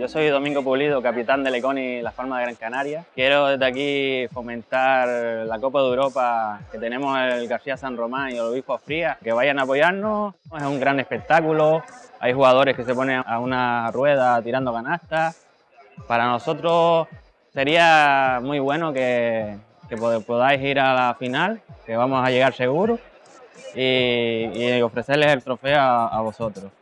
Yo soy Domingo Pulido, capitán del Econi Las Palmas de Gran Canaria. Quiero desde aquí fomentar la Copa de Europa que tenemos el García San Román y el Obispo Fría, que vayan a apoyarnos. Es un gran espectáculo, hay jugadores que se ponen a una rueda tirando canastas. Para nosotros sería muy bueno que, podáis ir a la final, que vamos a llegar seguro, y, ofrecerles el trofeo a vosotros.